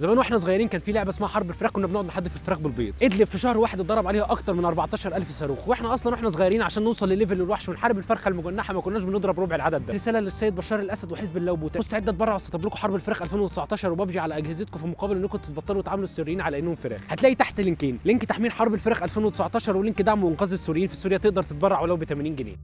زمان وإحنا صغيرين كان في لعبة اسمها حرب الفراخ كنا بنقعد نحدف الفراخ بالبيض. إدلب في شهر واحد اتضرب عليها أكتر من 14000 صاروخ. وإحنا أصلا وإحنا صغيرين عشان نوصل لل level الوحش ونحارب الفرخة المجنحة ما كناش بنضرب ربع العدد ده. رسالة للسيد بشار الأسد وحزب الله وبوتين مستعد أتبرع واسطب لكم حرب الفراخ 2019 وببجي على أجهزتكم في مقابل إنكم تبطلوا تعاملوا السوريين على إنهم فراخ. هتلاقي تحت link ين. link تحميل حرب الفراخ 2019 و link دعم وإنقاذ السوريين في سوريا تقدر تتبرع ولو ب 80 جنيه.